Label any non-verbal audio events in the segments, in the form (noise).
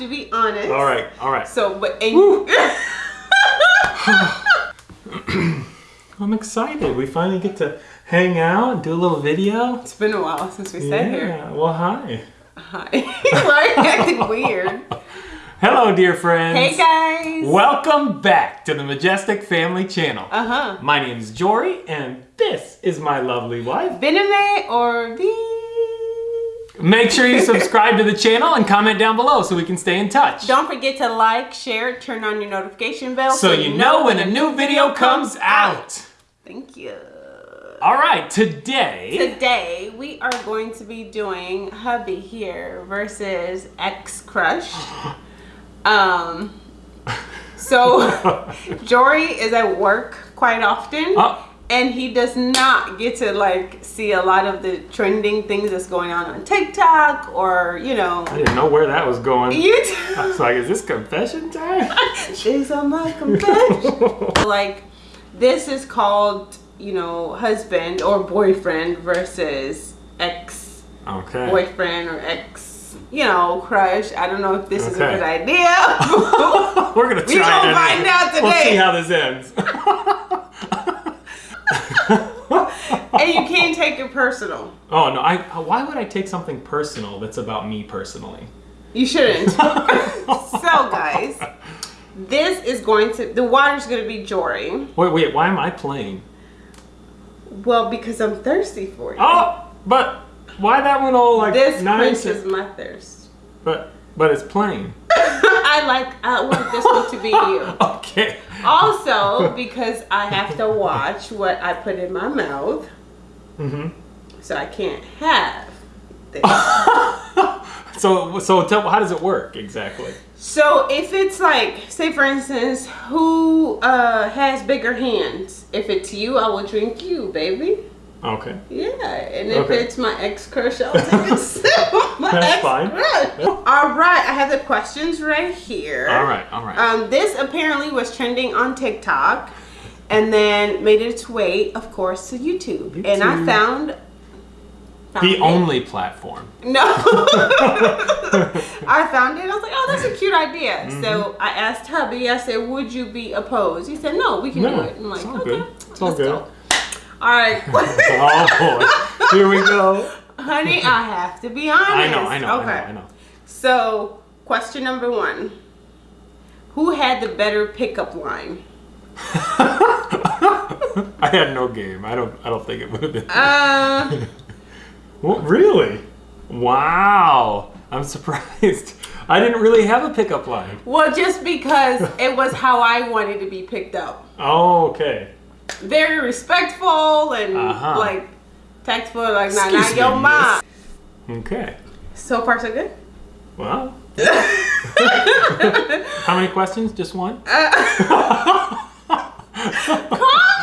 to be honest. All right, all right. So, but and (laughs) (sighs) I'm excited. We finally get to hang out, do a little video. it's been a while since we sat here. Yeah. Well, hi. Hi. Why are you acting weird? Hello, dear friends. Hey guys. Welcome back to the Majestic Family Channel. Uh huh. My name is Jory, and this is my lovely wife. Bename or V? Make sure you subscribe to the channel and comment down below so we can stay in touch. Don't forget to like, share, turn on your notification bell so you know when a new video comes out. Thank you. All right, today. Today we are going to be doing hubby here versus ex crush. (laughs) Um, so (laughs) Jory is at work quite often. Oh. And he does not get to like see a lot of the trending things that's going on on TikTok or you know. I didn't know where that was going. (laughs) I YouTube. was like, is this confession time? (laughs) These are my confessions. (laughs) like this is called you know husband or boyfriend versus ex okay. boyfriend or ex you know crush. I don't know if this is a good idea. We're gonna try it. We gonna find out We'll see how this ends. And you can't take it personal. oh no! I uh, why would I take something personal that's about me personally? You shouldn't. (laughs) so guys, this is going to the water's going to be Jory. Wait, wait. Why am I playing? Well, because I'm thirsty for you. Oh, but why that one all like this nice? quenches my thirst. But but it's plain. (laughs) I like. I want this one to be you. (laughs) Okay. Also, because I have to watch what I put in my mouth, hmm so I can't have this. (laughs) So so tell how does it work exactly? so if it's like, say for instance, who uh, has bigger hands? If it's you, I will drink you, baby. Okay. Yeah, and if Okay. it's my ex crush, I'll take a sip my That's ex fine. crush. All right, I have the questions right here. All right. All right. Um, this apparently was trending on TikTok and then made its way, of course, to YouTube. And I found. found the it. only platform. No. (laughs) (laughs) I found it. I was like, oh, that's a cute idea. Mm-hmm. So I asked hubby, I said, would you be opposed? He said, no, we can No, do it. I'm like, it's all okay, good. It's all good. go. All right. (laughs) oh boy. Here we go. Honey, I have to be honest. I know. I know. Okay. I know. I know. So, question number one Who had the better pickup line? (laughs) I had no game. I don't. I don't think it would have been. Uh, (laughs) Well, really? Wow. I'm surprised. I didn't really have a pickup line. well, just because (laughs) it was how I wanted to be picked up. Oh, okay. Very respectful and Uh-huh. like tactful, like, nah, not your mom. Okay. So far, so good. Well. How many questions? Just one? Calm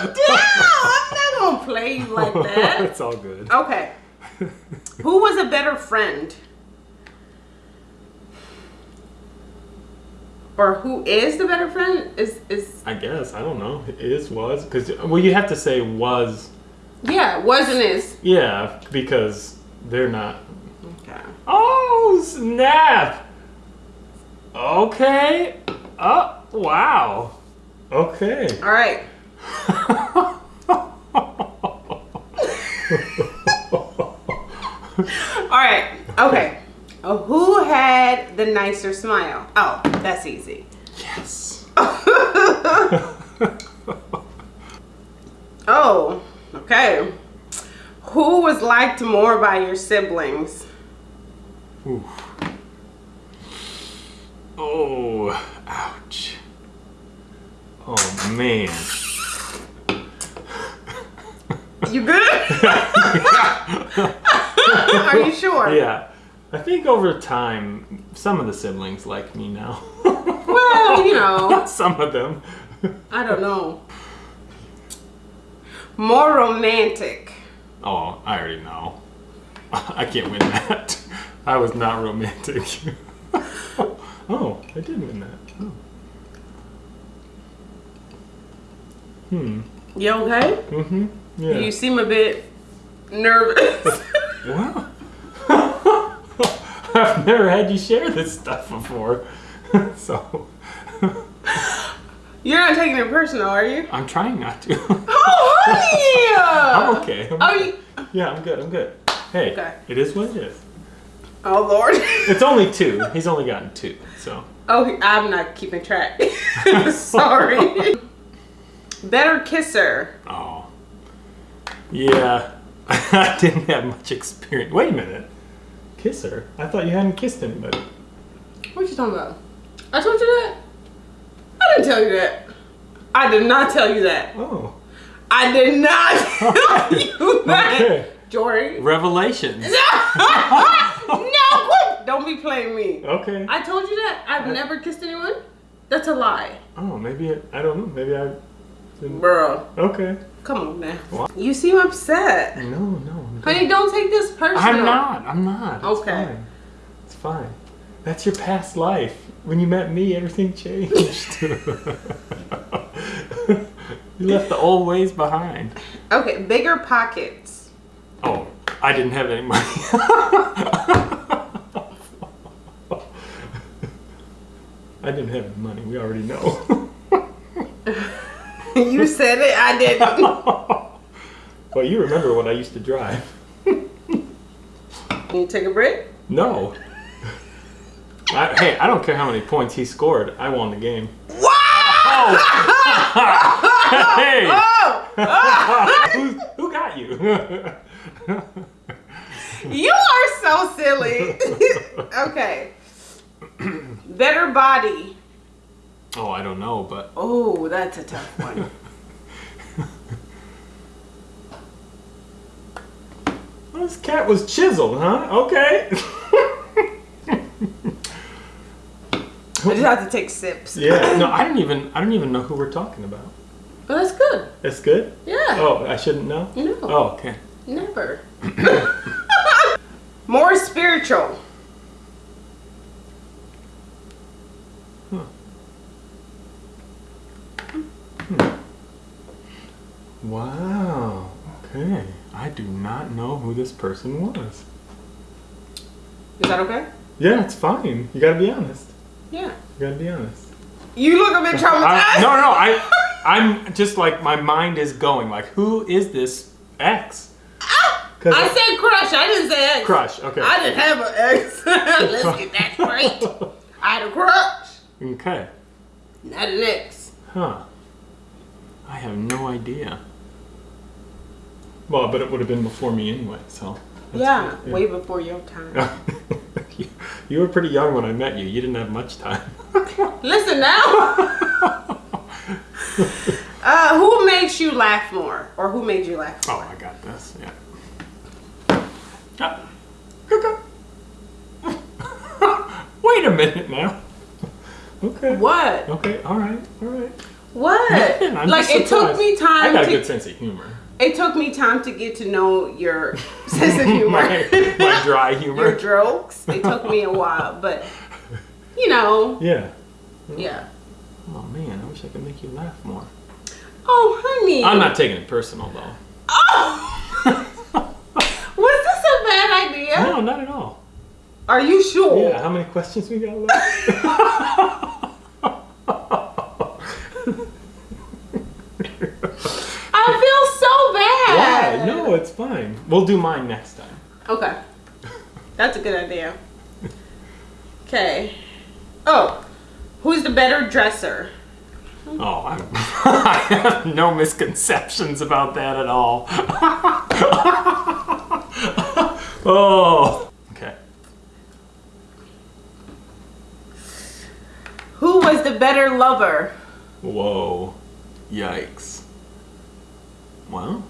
down. I'm not going to play like (laughs) that. it's all good. Okay. Who was a better friend? Or who is the better friend? Is is I guess. I don't know. Is, was? Because, well, you have to say was. yeah, was and is. Yeah, because they're not. Okay. Oh, snap! Okay. Oh, wow. Okay. All right. (laughs) (laughs) All right. Okay. Oh, who had the nicer smile? Oh, that's easy. yes. (laughs) Oh, okay. Who was liked more by your siblings? Oof. Oh, ouch. Oh, man. You good? (laughs) (laughs) Are you sure? Yeah. I think over time, some of the siblings like me now. (laughs) Well, you know, some of them. I don't know. More romantic. Oh, I already know. (laughs) I can't win that. I was not romantic. oh, I did win that. Oh. Hmm. You okay? Mm-hmm. Yeah. You seem a bit nervous. Well, (laughs) I've never had you share this stuff before, (laughs) so You're not taking it personal, are you? I'm trying not to. (laughs) Oh, honey! I'm okay. I'm Oh, okay. you, Yeah, I'm good. I'm good. Hey, Okay. it is what it is. oh Lord. It's only two. He's only gotten two, so. Oh, I'm not keeping track. Sorry. Better kisser. Oh. Yeah. (laughs) I didn't have much experience. Wait a minute. Kiss her? I thought you hadn't kissed anybody. What are you talking about? I told you that? I didn't tell you that. I did not tell you that. Oh. I did not (laughs) tell you that. Okay. Jory. Revelations. (laughs) no. Don't be playing me. Okay. I told you that. I've never kissed anyone. That's a lie. Oh, maybe it, I don't know. Maybe I didn't. Bro, Okay. Come on now. What? You seem upset. No, no. Honey, don't take this personal. I'm not. I'm not. It's Okay. Fine. It's fine. That's your past life. When you met me, everything changed. (laughs) you left the old ways behind. Okay, bigger pockets. Oh, I didn't have any money. (laughs) I didn't have any money. We already know. (laughs) (laughs) you said it, I didn't. (laughs) well, you remember when I used to drive. Can you take a break? No. I, hey, I don't care how many points he scored. I won the game. Wow! hey! (laughs) Oh! who, who got you? You are so silly. okay. (clears throat) Better body. Oh, I don't know, but Oh, that's a tough one. (laughs) this cat was chiseled, huh? Okay. (laughs) I just have to take sips. yeah. No, (laughs) I don't even. I don't even know who we're talking about. But that's good. That's good. Yeah. Oh, I shouldn't know. No. Oh, okay. Never. (coughs) More spiritual. Wow. Okay. I do not know who this person was. Is that okay? Yeah, it's fine. You gotta be honest. Yeah. You gotta be honest. You look a bit traumatized. I, no, no, I, I'm just like my mind is going. Like, who is this ex? Cause ah! I said crush. I didn't say ex. crush. Okay. I didn't have an ex. (laughs) Let's get that straight. I had a crush, Okay. not an ex. Huh. I have no idea. Well, but it would have been before me anyway. So. that's Yeah, good, way before your time. you, (laughs) you were pretty young when I met you. You didn't have much time. (laughs) Listen now. (laughs) uh, who makes you laugh more, or who made you laugh? More? Oh, I got this. Yeah. Ah. Okay. Wait a minute now. Okay. What? Okay. All right. All right. What? Like it took me I time got a to. good sense of humor. It took me time to get to know your (laughs) sense of humor. my, my dry (laughs) your jokes. It took me a while, but you know, Yeah. yeah. Oh man, I wish I could make you laugh more. Oh, honey. I'm not taking it personal though. Oh. (laughs) Was this a bad idea? No, not at all. Are you sure? Yeah. How many questions we got left? I feel so bad. Why? No, it's fine. We'll do mine next time. Okay. That's a good idea. Okay. Oh, who's the better dresser? Oh, I'm, (laughs) I have no misconceptions about that at all. (laughs) oh. Okay. Who was the better lover? Whoa. Yikes. Well.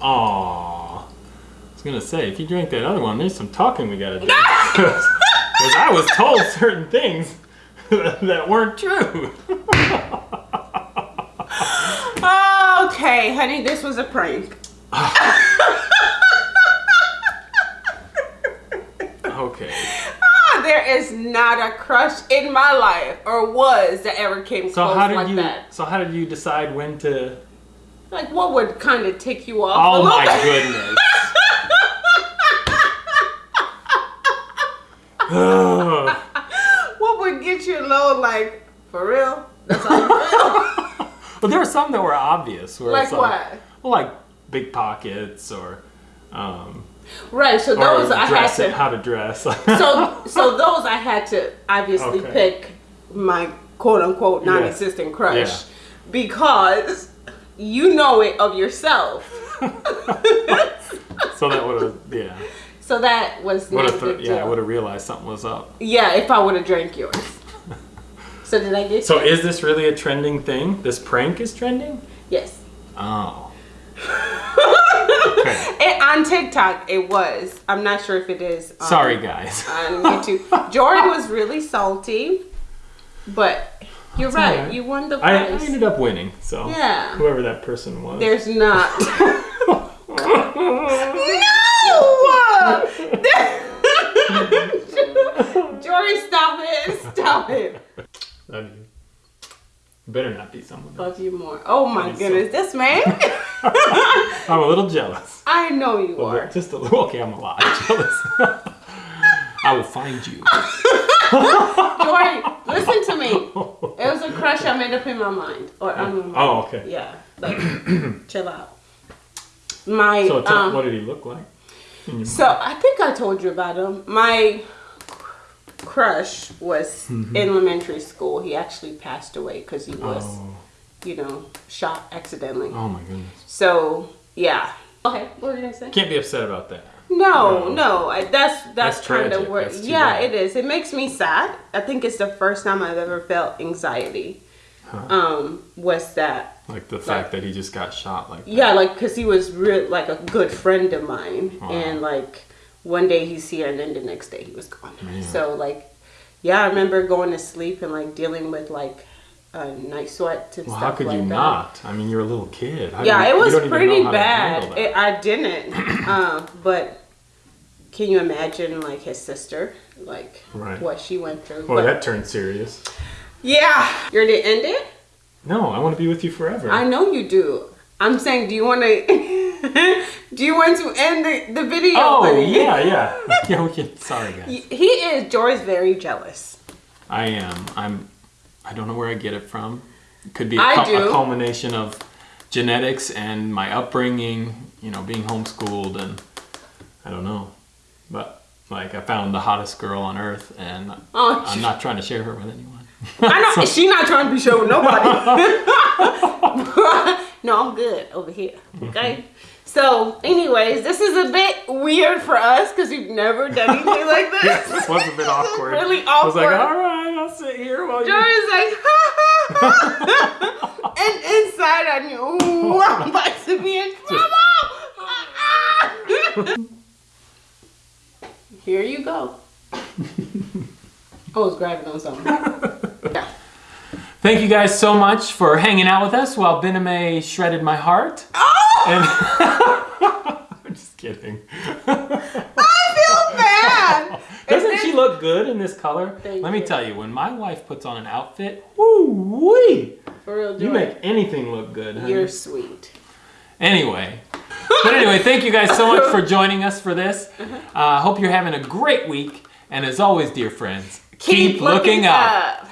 Aw. I was gonna say, if you drink that other one, there's some talking we gotta do. (laughs) Because I was told certain things (laughs) that weren't true. (laughs) Okay, honey, this was a prank. Okay. Ah, there is not a crush in my life or was that ever came So close how did like you? that. So how did you decide when to? Like what would kind of tick you off? Oh my bit? goodness. What would get you little like for real? That's all (laughs) but there were some that were obvious. Where like it's what? Well, like big pockets or, um, Right. So those I had to. how to dress. so (laughs) so those I had to obviously Okay. pick my quote unquote non-existent crush Yeah. because you know it of yourself. (laughs) so that would have yeah So that was would not a have big yeah deal. would have realized something was up. Yeah, if I would have drank yours. (laughs) so did I get So you? is this really a trending thing? This prank is trending? yes. Oh. (laughs) Okay. It, on TikTok, it was. I'm not sure if it is. um, Sorry, guys. On YouTube, Jordan was really salty, but you're right. alright. You won the I, I ended up winning. So Yeah. whoever that person was. There's not. (laughs) no. (laughs) Jordan, stop it! Stop it! Love you. Better not be someone. else. Love you more. Oh my goodness, this man. (laughs) I'm a little jealous. I know you little- are. Just a little. Okay, I'm a lot jealous. I will find you. Jordan, listen to me. It was a crush I made up in my mind. Or on my mind. Oh, okay. Yeah. Like, (clears throat) chill out. My So tell, um, what did he look like? So I think I told you about him. My crush was Mm-hmm. in elementary school. He actually passed away because he was, Oh, you know, shot accidentally. oh my goodness. So yeah. Okay, what were you gonna say? Can't be upset about that. No, No. no. I, that's that's, That's kind of where. Yeah, bad. it is. It makes me sad. I think it's the first time I've ever felt anxiety. Huh. Um, was that Like the fact that he just got shot like that. Yeah, like because he was real, like a good friend of mine, Wow. and like one day he's here, and then the next day he was gone. Man. So like, yeah, I remember going to sleep and like dealing with like uh, night sweats and Well, stuff how could like you that. not? I mean, you're a little kid. How Yeah, you- it was pretty know how to handle bad. It, I didn't, (clears throat) um, but can you imagine like his sister, like Right. what she went through? Well, But- that turned serious. yeah, you're gonna end it. No, I want to be with you forever. I know you do. I'm saying, do you want to? (laughs) do you want to end the, the video? oh, (laughs) yeah, yeah. (laughs) yeah, we can. Sorry, guys. He is. Jory's very jealous. I am. I'm. I don't know where I get it from. It could be a, do. a culmination of genetics and my upbringing. You know, being homeschooled and I don't know, but like I found the hottest girl on earth, and Oh, I'm not trying to share her with anyone. I know (laughs) she not trying to be shared with nobody. (laughs) (laughs) no, I'm good over here. Okay. So, anyways, this is a bit weird for us because we've never done anything like (laughs) this. Yeah, this. was a bit awkward. really awkward. I was like, all right, I'll sit here while you. Jory's like, (laughs) and inside I knew, ooh, I'm about to be in (laughs) trouble. Here you go. Oh, I was grabbing on something. Yeah. Thank you guys so much for hanging out with us while Bename shredded my heart. Oh, And (laughs) I'm just kidding. I feel bad. (laughs) Doesn't Is she look good in this color? Thank Let me you. tell you, when my wife puts on an outfit, woo wee, For real, you make anything look good. honey. You're sweet. Anyway. But anyway, thank you guys so much for joining us for this. (laughs) Uh, hope you're having a great week. And as always, dear friends, keep, looking, up. up.